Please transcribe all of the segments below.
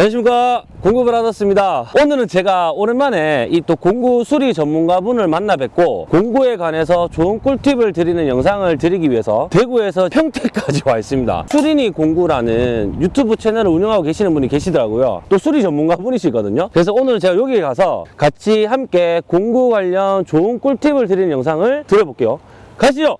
안녕하십니까. 받았습니다. 오늘은 제가 오랜만에 이 또 공구 수리 전문가분을 만나 뵙고 공구에 관해서 좋은 꿀팁을 드리는 영상을 드리기 위해서 대구에서 평택까지 와 있습니다. 수린이 공구라는 유튜브 채널을 운영하고 계시는 분이 계시더라고요. 또 수리 전문가분이시거든요. 그래서 오늘 제가 여기 가서 같이 함께 공구 관련 좋은 꿀팁을 드리는 영상을 드려볼게요. 가시죠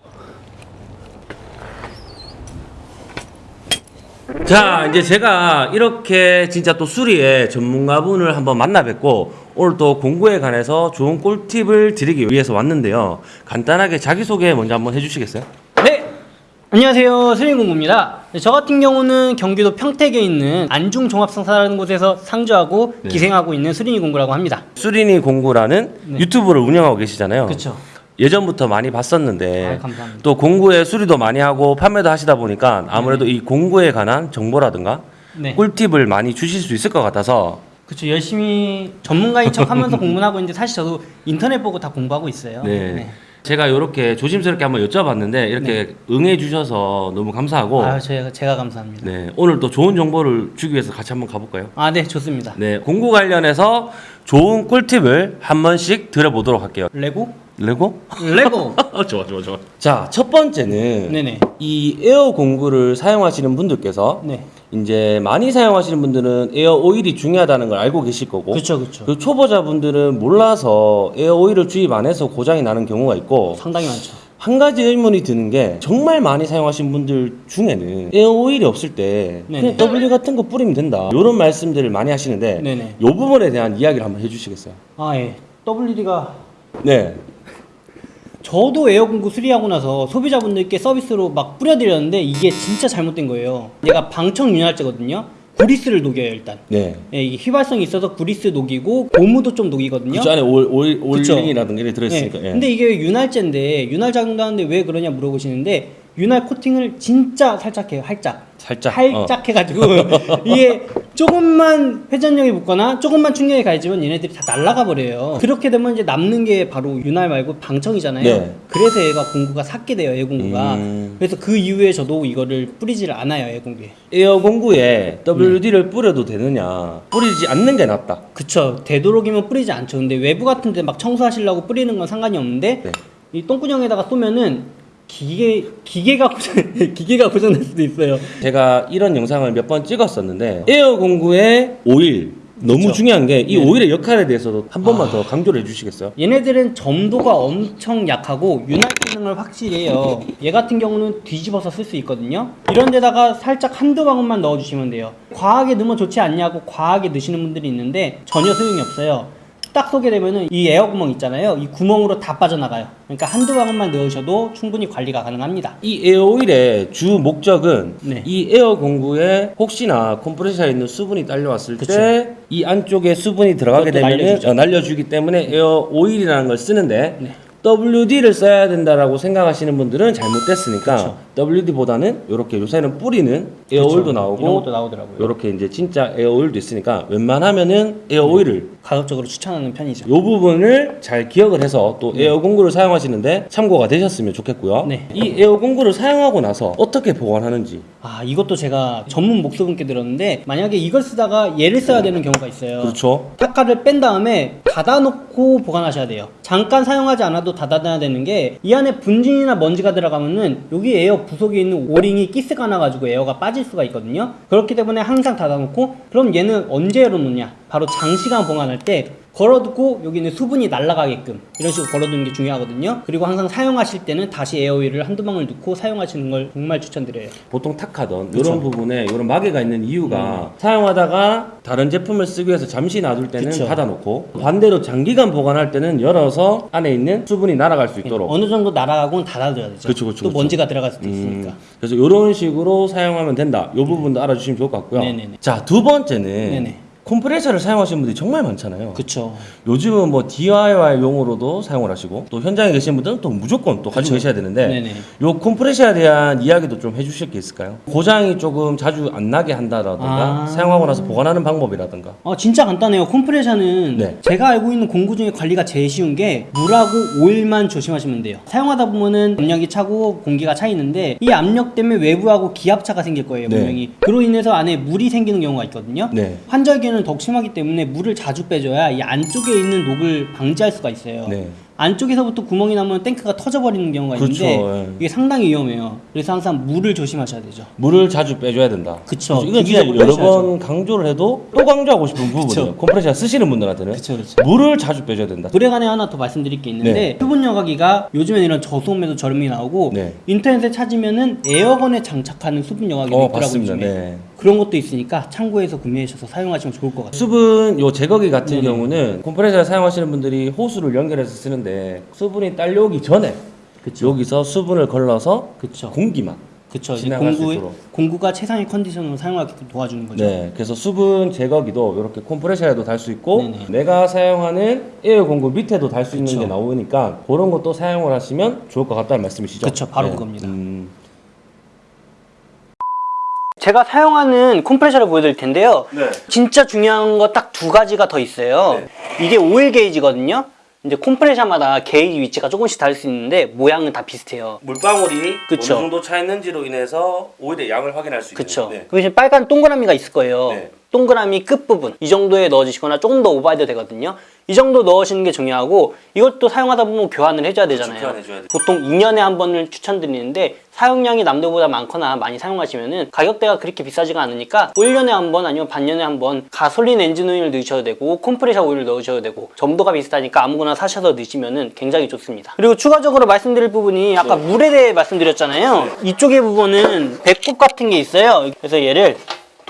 자 이제 제가 이렇게 진짜 또 수리의 전문가분을 한번 만나 뵙고 오늘 또 공구에 관해서 좋은 꿀팁을 드리기 위해서 왔는데요 간단하게 자기소개 먼저 한번 해주시겠어요? 네. 안녕하세요. 수린공구입니다. 네, 저 같은 경우는 경기도 평택에 있는 안중종합상사라는 곳에서 상주하고 네. 기생하고 있는 수린이 공구라고 합니다. 수린이 공구라는 네. 유튜브를 운영하고 계시잖아요 그렇죠. 예전부터 많이 봤었는데 아. 또 공구에 수리도 많이 하고 판매도 하시다 보니까 아무래도 이 공구에 관한 정보라든가 네. 꿀팁을 많이 주실 수 있을 것 같아서 그렇죠. 열심히 전문가인 척 하면서 공부는 하고 있는데 사실 저도 인터넷 보고 다 공부하고 있어요. 네. 제가 이렇게 조심스럽게 한번 여쭤봤는데 이렇게 응해 주셔서 너무 감사하고 아, 제가 제가 감사합니다. 네, 오늘 또 좋은 정보를 주기 위해서 같이 한번 가볼까요? 아, 네, 좋습니다. 네, 공구 관련해서 좋은 꿀팁을 한 번씩 들어보도록 할게요. 레고? Let's go? Let's go. 좋아, 좋아, 좋아. 자, 첫 번째는 네네. 이 에어 공구를 사용하시는 분들께서 네. 이제 많이 사용하시는 분들은 에어 오일이 중요하다는 걸 알고 계실 거고 그렇죠, 그렇죠. 그 초보자분들은 몰라서 에어 오일을 주입 안 해서 고장이 나는 경우가 있고 상당히 많죠. 한 가지 의문이 드는 게 정말 많이 사용하신 분들 중에는 에어 오일이 없을 때 네네. 그냥 WD 같은 거 뿌리면 된다 이런 말씀들을 많이 하시는데 네네. 이 부분에 대한 이야기를 한번 해주시겠어요? 아, 예. WD가 네. 저도 에어공구 수리하고 나서 소비자분들께 서비스로 막 뿌려드렸는데 이게 진짜 잘못된 거예요. 얘가 방청 윤활제거든요. 구리스를 녹여요 일단. 네. 예, 이게 휘발성이 있어서 구리스 녹이고 고무도 좀 녹이거든요. 그 안에 올, 올, 그쵸. 올링이라든가 이게 들어있으니까. 예. 예. 근데 이게 윤활제인데 윤활 작용도 하는데 왜 그러냐 물어보시는데 윤활 코팅을 진짜 살짝 해요. 살짝. 살짝. 어. 살짝 해가지고 이게 조금만 회전력이 붙거나 조금만 충격이 가해지면 얘네들이 다 날아가 버려요. 그렇게 되면 이제 남는 게 바로 윤활 말고 방청이잖아요. 네. 그래서 얘가 공구가 삭게 돼요. 에어 공구가. 음. 그래서 그 이후에 저도 이거를 뿌리지를 않아요. 에어 공구에. 에어 공구에 WD를 네. 뿌려도 되느냐? 뿌리지 않는 게 낫다. 그쵸. 되도록이면 뿌리지 않죠. 근데 외부 같은 데 막 청소하시려고 뿌리는 건 상관이 없는데 네. 이 똥구녕에다가 쏘면은 기계 기계가 고장 기계가 고장날 수도 있어요. 제가 이런 영상을 몇 번 찍었었는데 에어 공구의 오일 너무 그쵸. 중요한 게이 네. 오일의 역할에 대해서도 한 번만 아. 더 강조를 해주시겠어요? 얘네들은 점도가 엄청 약하고 윤활 기능을 확실히 해요. 얘 같은 경우는 뒤집어서 쓸 수 있거든요. 이런 데다가 살짝 한두 방울만 넣어주시면 돼요. 과하게 넣으면 좋지 않냐고 과하게 넣으시는 분들이 있는데 전혀 소용이 없어요. 딱 쏘게 되면은 이 에어 구멍 있잖아요. 이 구멍으로 다 빠져나가요. 그러니까 한두 방울만 넣으셔도 충분히 관리가 가능합니다. 이 에어 오일의 주 목적은 네. 이 에어 공구에 혹시나 컴프레셔에 있는 수분이 딸려왔을. 때 이 안쪽에 수분이 들어가게 되면 날려주죠. 날려주기 때문에 에어 오일이라는 걸 쓰는데 네. WD를 써야 된다라고 생각하시는 분들은 잘못됐으니까 그쵸. WD보다는 이렇게 요새는 뿌리는 에어 오일도 그쵸. 나오고 이런 것도 나오더라고요. 이렇게 이제 진짜 에어 오일도 있으니까 웬만하면은 에어 오일을 가급적으로 추천하는 편이죠. 요 부분을 잘 기억을 해서 또 에어 공구를 사용하시는데 참고가 되셨으면 좋겠고요. 네. 이 에어 공구를 사용하고 나서 어떻게 보관하는지. 아 이것도 제가 전문 목수분께 들었는데 만약에 이걸 쓰다가 얘를 써야 되는 경우가 있어요. 그렇죠. 타카를 뺀 다음에 닫아놓고 보관하셔야 돼요. 잠깐 사용하지 않아도 닫아놔야 되는 게 이 안에 분진이나 먼지가 들어가면은 여기 에어 부속에 있는 오링이 기스가 나가지고 에어가 빠질 수가 있거든요. 그렇기 때문에 항상 닫아놓고 그럼 얘는 언제 열어놓냐? 바로 장시간 보관할 때 걸어두고 여기 있는 수분이 날아가게끔 이런 식으로 걸어두는 게 중요하거든요. 그리고 항상 사용하실 때는 다시 에어오일을 한두 방울 넣고 사용하시는 걸 정말 추천드려요. 보통 탁하던 그쵸. 음. 이런 부분에 이런 마개가 있는 이유가 사용하다가 다른 제품을 쓰기 위해서 잠시 놔둘 때는 그쵸. 닫아놓고 반대로 장기간 보관할 때는 열어서 안에 있는 수분이 날아갈 수 있도록. 어느 정도 날아가고는 닫아둬야 되죠. 그쵸, 그쵸, 또 그쵸. 먼지가 들어갈 수도 음, 있으니까. 그래서 이런 식으로 사용하면 된다. 이 부분도 알아주시면 좋을 것 같고요. 네네네. 자, 두 번째는 네네. 컴프레셔를 사용하시는 분들이 정말 많잖아요. 그쵸. 요즘은 뭐 DIY용으로도 사용을 하시고 또 현장에 계신 분들은 또 무조건 또 가지고 계셔야 되는데 네네. 요 컴프레셔에 대한 이야기도 좀 해주실 게 있을까요? 고장이 조금 자주 안 나게 한다라든가 아. 사용하고 나서 보관하는 방법이라든가 어 진짜 간단해요. 콤프레셔는 네. 제가 알고 있는 공구 중에 관리가 제일 쉬운 게 물하고 오일만 조심하시면 돼요. 사용하다 보면은 압력이 차고 공기가 차 있는데 이 압력 때문에 외부하고 기압차가 생길 거예요. 네. 분명히. 그로 인해서 안에 물이 생기는 경우가 있거든요. 네. 환절기 에는 더욱 심하기 때문에 물을 자주 빼줘야 이 안쪽에 있는 녹을 방지할 수가 있어요. 네. 안쪽에서부터 구멍이 나면 탱크가 터져버리는 경우가 그렇죠, 있는데 예. 이게 상당히 위험해요. 그래서 항상 물을 조심하셔야 되죠. 물을 자주 빼줘야 된다. 그래서 이건 진짜 여러. 번 강조를 해도 또 강조하고 싶은 부분이에요. 컴프레셔 쓰시는 분들한테는 그쵸, 그쵸. 물을 자주 빼줘야 된다. 물에 관해 하나 더 말씀드릴 게 있는데 네. 수분 여과기가 요즘에는 이런 저소음에도 저렴이 나오고 네. 인터넷에 찾으면은 에어건에 장착하는 수분 여과기도 어, 있더라고요. 네. 그런 것도 있으니까 참고해서 구매하셔서 사용하시면 좋을 것 같아요. 수분 요 제거기 같은 네네. 경우는 컴프레셔 사용하시는 분들이 호스를 연결해서 쓰는데 수분이 딸려오기 전에 그쵸. 여기서 수분을 걸러서 그쵸. 공기만 그쵸. 공구. 공구가 최상의 컨디션으로 사용하게끔 도와주는 거죠. 네, 그래서 수분 제거기도 이렇게 컴프레셔에도 달 수 있고 네네. 내가 사용하는 에어 공구 밑에도 달 수 있는. 게 나오니까 그런 것도 사용을 하시면 좋을 것 같다는 말씀이시죠? 그쵸, 바로 그겁니다. 음, 제가 사용하는 컴프레셔를 보여드릴 텐데요. 네. 진짜 중요한 거 딱 두 가지가 더 있어요. 이게 오일 게이지거든요. 이제 컴프레셔마다 게이지 위치가 조금씩 다를 수 있는데 모양은 다 비슷해요. 물방울이 그쵸. 어느 정도 차 있는지로 인해서 오일의 양을 확인할 수 그쵸. 있는. 네. 그 대신 빨간 동그라미가 있을 거예요. 네. 동그라미 끝부분. 이 정도에 넣어주시거나 조금 더 오버해도 되거든요. 이 정도 넣으시는 게 중요하고 이것도 사용하다 보면 교환을 해줘야 되잖아요. 교환해줘야 돼. 보통 2년에 한 번을 추천드리는데 사용량이 남들보다 많거나 많이 사용하시면 은 가격대가 그렇게 비싸지가 않으니까 1년에 한 번 아니면 반년에 한 번 가솔린 엔진 오일을 넣으셔도 되고 컴프레셔 오일을 넣으셔도 되고 점도가 비슷하니까 아무거나 사셔서 넣으시면 은 굉장히 좋습니다. 그리고 추가적으로 말씀드릴 부분이 아까 네. 물에 대해 말씀드렸잖아요. 이쪽에 부분은 배꼽 같은 게 있어요. 그래서 얘를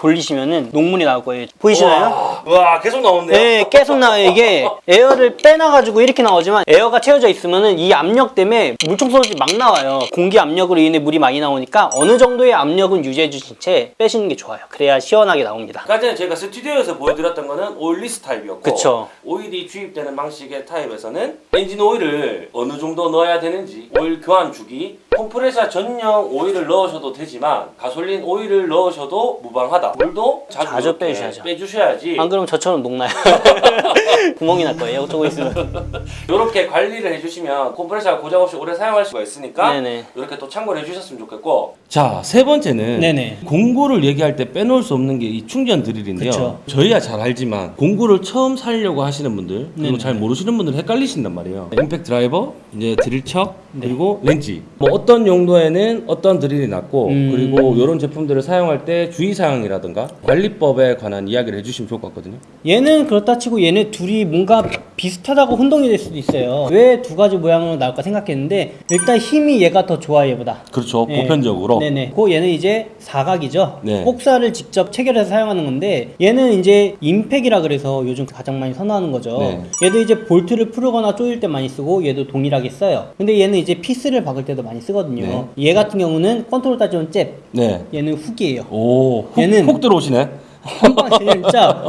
돌리시면은 녹물이 나올 거예요. 보이시나요? 와, 계속 나오는데요? 네, 계속 나와요. 이게 에어를 빼놔가지고 이렇게 나오지만 에어가 채워져 있으면은 이 압력 때문에 물총소리 막 나와요. 공기 압력으로 인해 물이 많이 나오니까 어느 정도의 압력은 유지해 주신 채 빼시는 게 좋아요. 그래야 시원하게 나옵니다. 아까 전에 저희가 스튜디오에서 보여드렸던 거는 oilless 타입이었고 그쵸. 오일이 주입되는 방식의 타입에서는 엔진 오일을 어느 정도 넣어야 되는지 오일 교환 주기 컴프레셔 전용 오일을 넣으셔도 되지만 가솔린 오일을 넣으셔도 무방하다 물도 자주, 자주 빼주셔야죠. 빼주셔야지 안 그러면 저처럼 녹나요. 구멍이 날 거예요. 저거 있으면. 이렇게 관리를 해주시면 컴프레셔가 고장 없이 오래 사용할 수가 있으니까 네네. 이렇게 또 참고를 해주셨으면 좋겠고 자 세 번째는 네네. 공구를 얘기할 때 빼놓을 수 없는 게 이 충전 드릴인데요 그쵸. 저희야 잘 알지만 공구를 처음 살려고 하시는 분들 그리고 네네. 잘 모르시는 분들 헷갈리신단 말이에요 임팩트 드라이버 이제 드릴척 네. 그리고 렌치 뭐 어떤 용도에는 어떤 드릴이 낫고 음. 그리고 이런 제품들을 사용할 때 주의사항이라든가 관리법에 관한 이야기를 해주시면 좋을 것 같거든요 얘는 그렇다 치고 얘네 둘이 뭔가 비슷하다고 혼동이 될 수도 있어요. 왜 두 가지 모양으로 나올까 생각했는데 일단 힘이 얘가 더 좋아 얘보다. 그렇죠 네. 보편적으로 네네. 그 얘는 이제 사각이죠. 네. 꼭사를 직접 체결해서 사용하는 건데 얘는 이제 임팩이라 그래서 요즘 가장 많이 선호하는 거죠. 네. 얘도 이제 볼트를 풀거나 조일 때 많이 쓰고 얘도 동일하게 써요. 근데 얘는 이제 피스를 박을 때도 많이 쓰거든요. 얘 같은 경우는 권투로 따지면 잽. 네. 얘는 훅이에요. 오, 훅, 얘는- 훅 들어오시네. 한방 진짜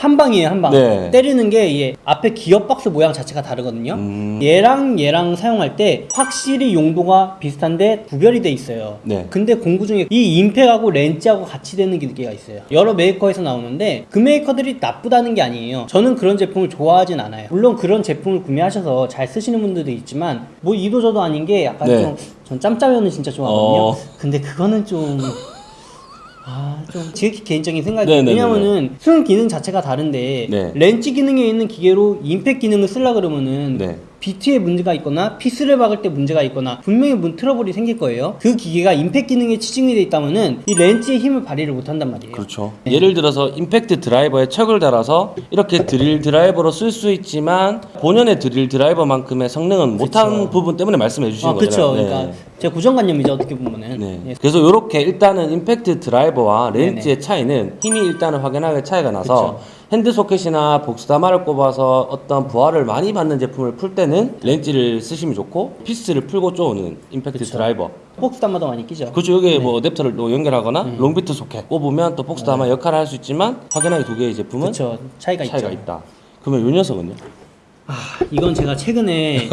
한 방이에요 한 방. 네. 때리는 게얘 앞에 기어 박스 모양 자체가 다르거든요. 음. 얘랑 얘랑 사용할 때 확실히 용도가 비슷한데 구별이 돼 있어요. 네. 근데 공구 중에 이 임팩하고 렌즈하고 같이 되는 기계가 있어요. 여러 메이커에서 나오는데 그 메이커들이 나쁘다는 게 아니에요. 저는 그런 제품을 좋아하진 않아요. 물론 그런 제품을 구매하셔서 잘 쓰시는 분들도 있지만 뭐 이도저도 아닌 게 약간 네. 좀전 짬짜면은 진짜 좋아하거든요. 어. 근데 그거는 좀 아, 좀 지극히 개인적인 생각이 네네네네. 왜냐면은 쓰는 기능 자체가 다른데 네. 렌치 기능에 있는 기계로 임팩 기능을 쓰려 그러면은 네. 비트에 문제가 있거나 피스를 박을 때 문제가 있거나 분명히 문 트러블이 생길 거예요. 그 기계가 임팩 기능에 치중이 돼 있다면은 이 렌치의 힘을 발휘를 못 한단 말이에요. 그렇죠. 예를 들어서 임팩트 드라이버에 척을 달아서 이렇게 드릴 드라이버로 쓸 수 있지만 본연의 드릴 드라이버만큼의 성능은 못한 부분 때문에 말씀해 주시는 아, 그렇죠. 거잖아요. 네. 그러니까 제 고정관념이죠 어떻게 보면은. 네. 예. 그래서 이렇게 일단은 임팩트 드라이버와 렌치의 차이는 힘이 일단은 확연하게 차이가 나서 핸드 소켓이나 복스다마를 꼽아서 어떤 부하를 많이 받는 제품을 풀 때는 렌치를 쓰시면 좋고 피스를 풀고 쪼는 임팩트 드라이버 복스다마 많이 끼죠. 그렇죠 여기에 뭐 어댑터를 또 연결하거나 long 비트 소켓 꼽으면 또 복스다마 역할을 할 수 있지만 확연하게 두 개의 제품은 그렇죠. 차이가, 차이가 있죠. 있다 그러면 이 녀석은요? 아, 이건 제가 최근에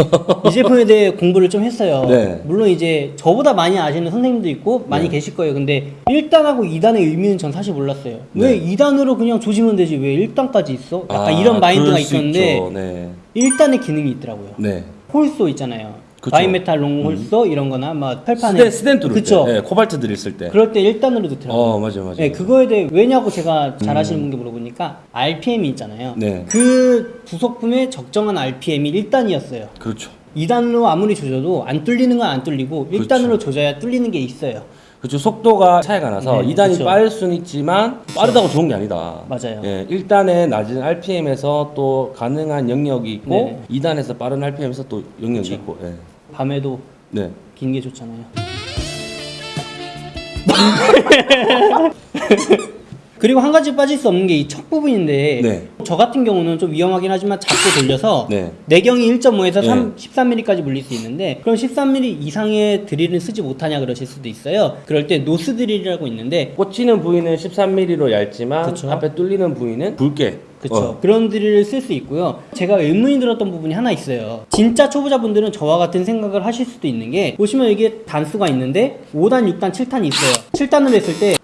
이 제품에 대해 공부를 좀 했어요. 네. 물론 이제 저보다 많이 아시는 선생님도 있고 많이 네. 계실 거예요. 근데 1단하고 2단의 의미는 전 사실 몰랐어요. 네. 왜 2단으로 그냥 조지면 되지 왜 1단까지 있어? 약간 아, 이런 마인드가 있었는데. 네. 1단의 기능이 있더라고요. 네. hole saw 있잖아요. 바이메탈 long hole saw 이런 거나 막 철판에 스덴, 스덴 그쵸. 때 네, 코발트 들있을 때 그럴 때 1단으로 넣더라고요. 어, 맞아요, 맞아요. 네, 그거에 대해 왜냐고 제가 잘 아시는 분께 물어보니까 RPM이 있잖아요. 네. 그 부속품의 적정한 RPM이 1단이었어요. 그렇죠 2단으로 아무리 조져도 안 뚫리는 건 안 뚫리고 1단으로 조져야 뚫리는 게 있어요. 그렇죠 속도가 차이가 나서 네, 2단이 그쵸. 빠를 수는 있지만 빠르다고 좋은 게 아니다 맞아요. 예, 1단의 낮은 RPM에서 또 가능한 영역이 있고 네. 2단에서 빠른 RPM에서 또 영역이 그쵸. 있고 예. 밤에도 네. 긴 게 좋잖아요. 그리고 한 가지 빠질 수 없는 게 이 척 부분인데 네. 저 같은 경우는 좀 위험하긴 하지만 잡고 돌려서 네. 내경이 1.5에서 네. 3, 13mm까지 물릴 수 있는데 그럼 13mm 이상의 드릴은 쓰지 못하냐 그러실 수도 있어요. 그럴 때 노스 드릴이라고 있는데 꽂히는 부위는 13mm로 얇지만 그쵸. 앞에 뚫리는 부위는 굵게 그쵸. 어. 그런 드릴을 쓸 수 있고요. 제가 의문이 들었던 부분이 하나 있어요. 진짜 초보자분들은 저와 같은 생각을 하실 수도 있는 게 보시면 이게 단수가 있는데 5단 6단 7단이 있어요. 7단으로 했을 때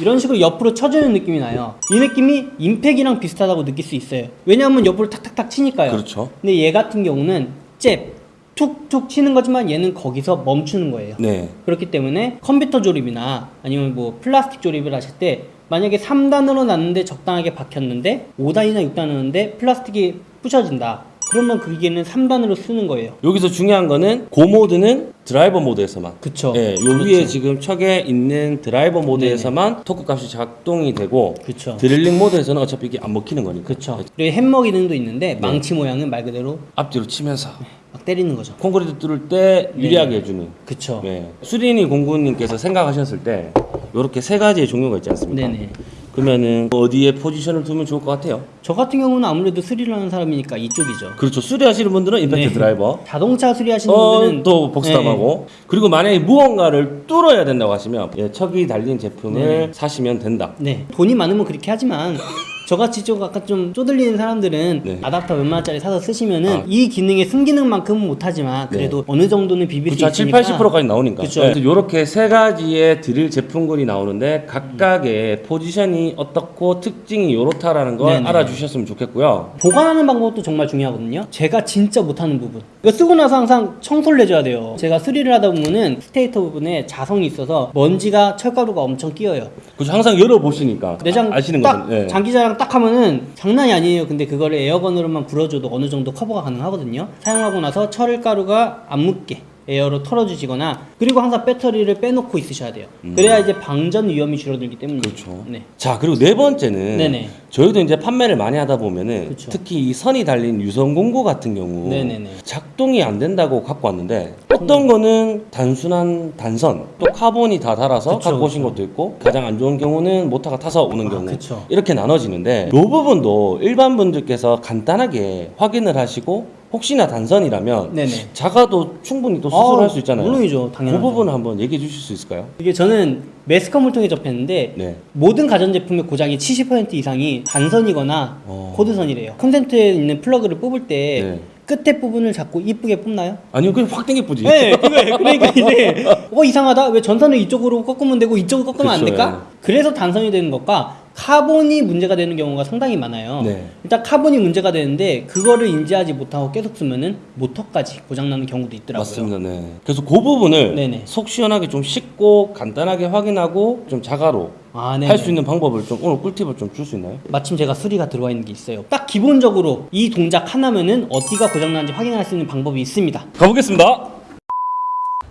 이런 식으로 옆으로 쳐주는 느낌이 나요. 이 느낌이 임팩이랑 비슷하다고 느낄 수 있어요. 왜냐하면 옆으로 탁탁탁 치니까요. 그렇죠. 근데 얘 같은 경우는 잽 툭툭 치는 거지만 얘는 거기서 멈추는 거예요. 네. 그렇기 때문에 컴퓨터 조립이나 아니면 뭐 플라스틱 조립을 하실 때 만약에 3단으로 놨는데 적당하게 박혔는데 5단이나 6단 넣는데 플라스틱이 부셔진다. 그러면 그 기계는 3단으로 쓰는 거예요. 여기서 중요한 거는 고 모드는 드라이버 모드에서만 그쵸. 예, 요 위에 지금 척에 있는 드라이버 모드에서만 토크 값이 작동이 되고 그쵸. 드릴링 모드에서는 어차피 이게 안 먹히는 거니까 그쵸. 그리고 햄머 기능도 있는데 네. 망치 모양은 말 그대로 앞뒤로 치면서 막 때리는 거죠. 콘크리트 뚫을 때 유리하게 해주는 그쵸. 네. 수린이 공구님께서 생각하셨을 때 이렇게 세 가지의 종류가 있지 않습니까? 네네. 그러면은 어디에 포지션을 두면 좋을 것 같아요? 저 같은 경우는 아무래도 수리를 하는 사람이니까 이쪽이죠. 그렇죠. 수리하시는 분들은 임팩트 네. 드라이버. 자동차 수리하시는 어, 분들은 또 복스담하고 그리고 만약에 무언가를 뚫어야 된다고 하시면 예, 척이 달린 제품을 네. 사시면 된다. 네. 돈이 많으면 그렇게 하지만 저같이 좀 약간 좀 쪼들리는 사람들은 네. 아답터 원짜리 사서 쓰시면은 아. 이 기능의 순기능만큼은 못하지만 그래도 어느 정도는 비빌 그쵸, 수 7, 있으니까 80%까지 나오니까. 그쵸. 네. 이렇게 세 가지의 드릴 제품군이 나오는데 각각의 포지션이 어떻고 특징이 이렇다라는 걸 네네. 알아주셨으면 좋겠고요. 보관하는 방법도 정말 중요하거든요. 제가 진짜 못하는 부분. 이거 쓰고 나서 항상 청소를 해줘야 돼요. 제가 수리를 하다 보면은 stator 부분에 자성이 있어서 먼지가 철가루가 엄청 끼어요. 그죠 항상 열어보시니까 내장 아, 시는 딱 거죠. 예. 장기자랑 딱 하면은 장난이 아니에요. 근데 그거를 air gun으로만 불어줘도 어느 정도 커버가 가능하거든요. 사용하고 나서 철가루가 안 묻게 에어로 털어주시거나 그리고 항상 배터리를 빼놓고 있으셔야 돼요. 그래야 이제 방전 위험이 줄어들기 때문이에요. 음. 그렇죠. 네. 자 그리고 네 번째는 네네. 저희도 이제 판매를 많이 하다 보면은 그쵸. 특히 이 선이 달린 유선 공구 같은 경우 네네네. 작동이 안 된다고 갖고 왔는데 어떤 거는 단순한 단선 또 카본이 다 닳아서 그쵸, 갖고 오신 그쵸. 것도 있고 가장 안 좋은 경우는 모터가 타서 오는 아, 경우 그쵸. 이렇게 나눠지는데 이 부분도 일반 분들께서 간단하게 확인을 하시고 혹시나 단선이라면 네네. 자가로도 충분히 또 수리를 아, 할수 있잖아요. 물론이죠. 그 당연하죠. 부분을 한번 얘기해 주실 수 있을까요? 이게 저는 매스컴을 통해 접했는데 네. 모든 가전제품의 고장이 70% 이상이 단선이거나 어. 코드선이래요. 콘센트에 있는 플러그를 뽑을 때 네. 끝에 부분을 자꾸 이쁘게 뽑나요? 아니요, 그냥 확 당겨쁘지. 네, 그거예요. 그러니까 이제 어 이상하다. 왜 전선을 이쪽으로 꺾으면 되고 이쪽으로 꺾으면 안 그쵸, 될까? 그래서 단선이 되는 것과 카본이 문제가 되는 경우가 상당히 많아요. 네. 일단 카본이 문제가 되는데 그거를 인지하지 못하고 계속 쓰면은 모터까지 고장나는 경우도 있더라고요. 맞습니다. 네. 그래서 그 부분을 네네. 속 시원하게 좀 씻고 간단하게 확인하고 좀 자가로 아, 네. 할수 있는 방법을 좀 오늘 꿀팁을 좀 줄 수 있나요? 마침 제가 수리가 들어와 있는 게 있어요. 딱 기본적으로 이 동작 하나면은 어디가 고장나는지 확인할 수 있는 방법이 있습니다. 가보겠습니다.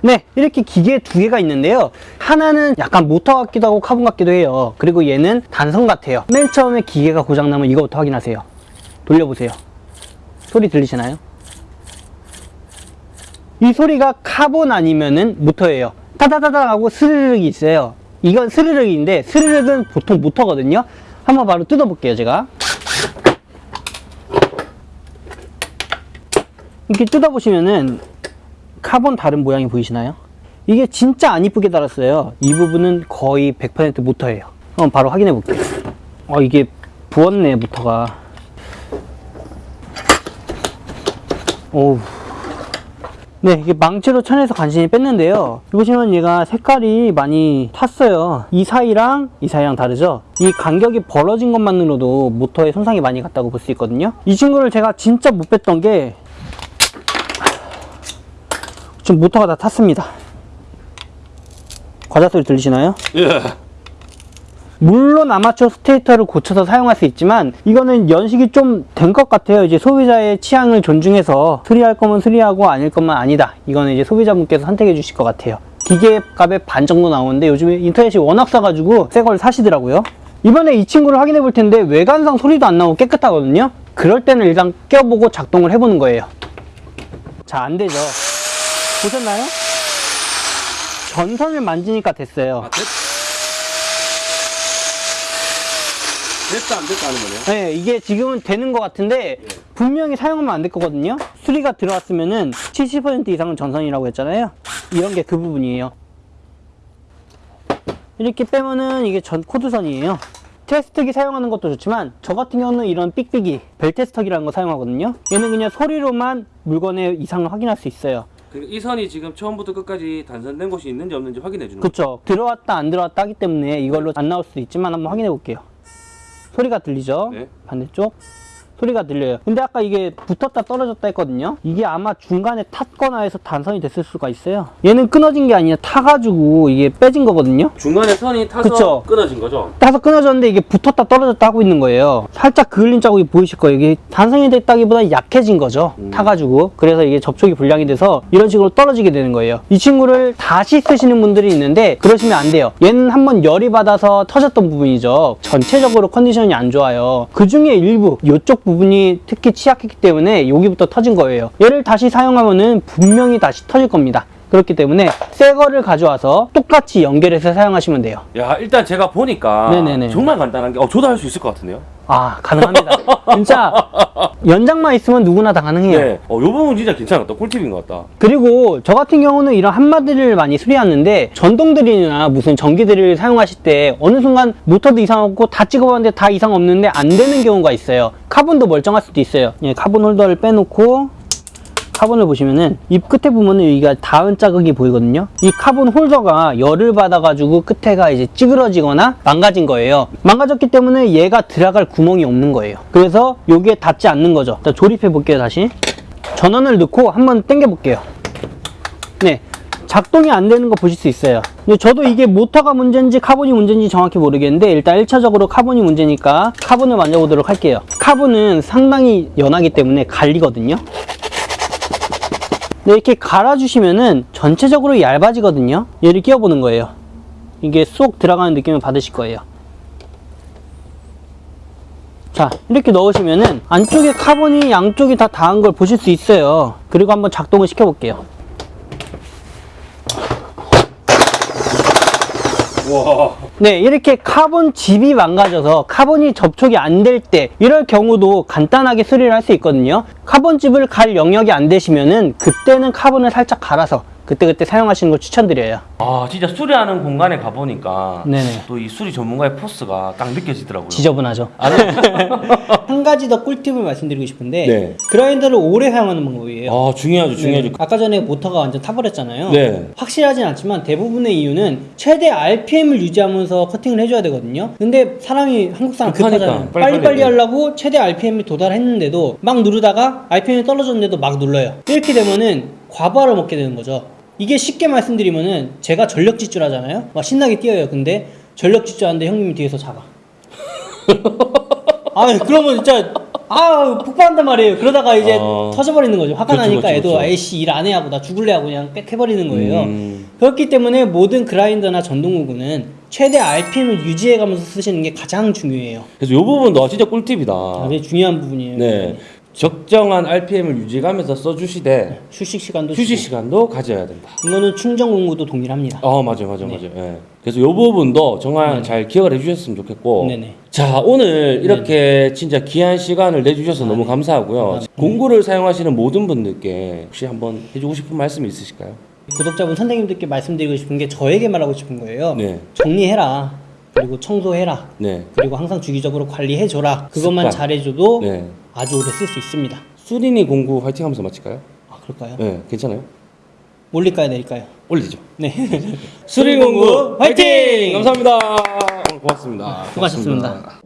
네, 이렇게 기계 두 개가 있는데요. 하나는 약간 모터 같기도 하고 카본 같기도 해요. 그리고 얘는 단선 같아요. 맨 처음에 기계가 고장나면 이거부터 확인하세요. 돌려보세요. 소리 들리시나요? 이 소리가 카본 아니면은 모터예요. 타다다다 하고 스르륵이 있어요. 이건 스르륵인데 스르륵은 보통 모터거든요. 한번 바로 뜯어볼게요, 제가. 이렇게 뜯어보시면은 카본 다른 모양이 보이시나요? 이게 진짜 안 이쁘게 닳았어요. 이 부분은 거의 100% 모터예요. 한번 바로 확인해 볼게요. 어, 이게 부었네, 모터가. 오우. 네, 이게 망치로 쳐내서 간신히 뺐는데요. 보시면 얘가 색깔이 많이 탔어요. 이 사이랑 이 사이랑 다르죠? 이 간격이 벌어진 것만으로도 모터에 손상이 많이 갔다고 볼 수 있거든요. 이 친구를 제가 진짜 못 뺐던 게 지금 모터가 다 탔습니다. 과자 소리 들리시나요? 예. 물론 아마추어 스테이터를 고쳐서 사용할 수 있지만 이거는 연식이 좀 된 것 같아요. 이제 소비자의 취향을 존중해서 수리할 거면 수리하고 아닐 것만 아니다. 이거는 이제 소비자분께서 선택해 주실 것 같아요. 기계 값의 반 정도 나오는데 요즘에 인터넷이 워낙 싸가지고 새 걸 사시더라고요. 이번에 이 친구를 확인해 볼 텐데 외관상 소리도 안 나고 깨끗하거든요. 그럴 때는 일단 껴보고 작동을 해보는 거예요. 자, 안 되죠. 보셨나요? 전선을 만지니까 됐어요. 아, 됐... 됐다 안 됐다 하는 거네요. 네, 이게 지금은 되는 것 같은데 분명히 사용하면 안 될 거거든요. 수리가 들어왔으면은 70% 이상은 전선이라고 했잖아요. 이런 게 그 부분이에요. 이렇게 빼면은 이게 전 코드선이에요. 테스트기 사용하는 것도 좋지만 저 같은 경우는 이런 삑삑이 벨 테스터기라는 거 사용하거든요. 얘는 그냥 소리로만 물건의 이상을 확인할 수 있어요. 이 선이 지금 처음부터 끝까지 단선된 곳이 있는지 없는지 확인해 주는 그쵸 들어왔다 안 들어왔다 하기 때문에 이걸로 안 나올 수도 있지만 한번 확인해 볼게요. 소리가 들리죠? 네. 반대쪽 소리가 들려요. 근데 아까 이게 붙었다 떨어졌다 했거든요. 이게 아마 중간에 탔거나 해서 단선이 됐을 수가 있어요. 얘는 끊어진 게 아니라 타가지고 이게 빼진 거거든요. 중간에 선이 타서 그쵸. 끊어진 거죠? 타서 끊어졌는데 이게 붙었다 떨어졌다 하고 있는 거예요. 살짝 그을린 자국이 보이실 거예요. 이게 단선이 됐다기보다 약해진 거죠. 음. 타가지고. 그래서 이게 접촉이 불량이 돼서 이런 식으로 떨어지게 되는 거예요. 이 친구를 다시 쓰시는 분들이 있는데 그러시면 안 돼요. 얘는 한번 열이 받아서 터졌던 부분이죠. 전체적으로 컨디션이 안 좋아요. 그 중에 일부 이쪽 부분 이 특히 취약했기 때문에 여기부터 터진 거예요 얘를 다시 사용하면은 분명히 다시 터질 겁니다 그렇기 때문에 새 거를 가져와서 똑같이 연결해서 사용하시면 돼요 야 일단 제가 보니까 네네네. 정말 간단한 게 어, 저도 할 수 있을 것 같은데요? 아 가능합니다 진짜 연장만 있으면 누구나 다 가능해요 네. 어, 요 부분 진짜 괜찮았다. 꿀팁인 것 같다. 그리고 저 같은 경우는 이런 함마드릴을 많이 수리하는데 전동 드릴이나 무슨 전기 드릴을 사용하실 때 어느 순간 모터도 이상 없고 다 찍어봤는데 다 이상 없는데 안 되는 경우가 있어요 카본도 멀쩡할 수도 있어요 예, 카본 홀더를 빼놓고 카본을 보시면은 입 끝에 보면은 여기가 닿은 자국이 보이거든요. 이 카본 홀더가 열을 받아 가지고 끝에가 이제 찌그러지거나 망가진 거예요. 망가졌기 때문에 얘가 들어갈 구멍이 없는 거예요. 그래서 여기에 닿지 않는 거죠. 자, 조립해 볼게요 다시. 전원을 넣고 한번 당겨 볼게요. 네. 작동이 안 되는 거 보실 수 있어요. 저도 이게 모터가 문제인지 카본이 문제인지 정확히 모르겠는데 일단 1차적으로 카본이 문제니까 카본을 만져보도록 할게요. 카본은 상당히 연하기 때문에 갈리거든요. 네, 이렇게 갈아주시면은 전체적으로 얇아지거든요. 얘를 끼워보는 거예요. 이게 쏙 들어가는 느낌을 받으실 거예요. 자 이렇게 넣으시면은 안쪽에 카본이 양쪽이 다 닿은 걸 보실 수 있어요. 그리고 한번 작동을 시켜 볼게요 와. 네, 이렇게 카본 칩이 망가져서 카본이 접촉이 안 될 때 이럴 경우도 간단하게 수리를 할 수 있거든요. 카본 칩을 갈 영역이 안 되시면은 그때는 카본을 살짝 갈아서 그때그때 사용하시는 걸 추천드려요. 아 진짜 수리하는 공간에 가보니까 네네. 또이 수리 전문가의 포스가 딱 느껴지더라고요. 지저분하죠. 아, 네. 한 가지 더 꿀팁을 말씀드리고 싶은데 네. 그라인더를 오래 사용하는 방법이에요. 아 중요하죠 중요하죠. 네. 아까 전에 모터가 완전 타버렸잖아요. 네. 확실하진 않지만 대부분의 이유는 최대 RPM을 유지하면서 커팅을 해줘야 되거든요. 근데 사람이 한국 사람 급하잖아요. 빨리빨리 빨리빨리 네. 하려고 최대 RPM에 도달했는데도 막 누르다가 RPM이 떨어졌는데도 막 눌러요. 이렇게 되면은 과부하를 먹게 되는 거죠. 이게 쉽게 말씀드리면은 제가 전력 질주하잖아요. 막 신나게 뛰어요. 근데 전력 질주하는데 형님이 뒤에서 잡아. 아 그러면 진짜 아 폭발한단 말이에요. 그러다가 이제 어. 터져버리는 거죠. 화가 그쵸, 나니까 그쵸, 애도. 아이씨 일 안 해 하고 나 죽을래 하고 그냥 빽 해버리는 거예요. 음. 그렇기 때문에 모든 그라인더나 전동구구는 최대 RPM을 유지해가면서 쓰시는 게 가장 중요해요. 그래서 요 부분도 진짜 꿀팁이다. 아, 되게 중요한 부분이에요. 네. 적정한 RPM을 유지하면서 써주시되 휴식 시간도 휴식 주고. 시간도 가져야 된다. 이거는 충전 공구도 동일합니다. 어 맞아요 맞아요 네. 맞아요. 예. 그래서 이 부분도 정말 네. 잘 기억을 해주셨으면 좋겠고. 네네. 자 오늘 이렇게 진짜 귀한 시간을 내주셔서 너무 감사하고요. 네. 공구를 사용하시는 모든 분들께 혹시 한번 해주고 싶은 말씀 있으실까요? 구독자분 선생님들께 말씀드리고 싶은 게 저에게 말하고 싶은 거예요. 네. 정리해라. 그리고 청소해라. 네. 그리고 항상 주기적으로 관리해줘라. 그것만 습관. 잘해줘도 네. 아주 오래 쓸 수 있습니다. 수린이 공구 화이팅 하면서 마칠까요? 아 그럴까요? 네. 괜찮아요? 올릴까요, 내릴까요? 올리죠. 네. 수린 공구 화이팅! 감사합니다. 오늘 고맙습니다. 수고하셨습니다.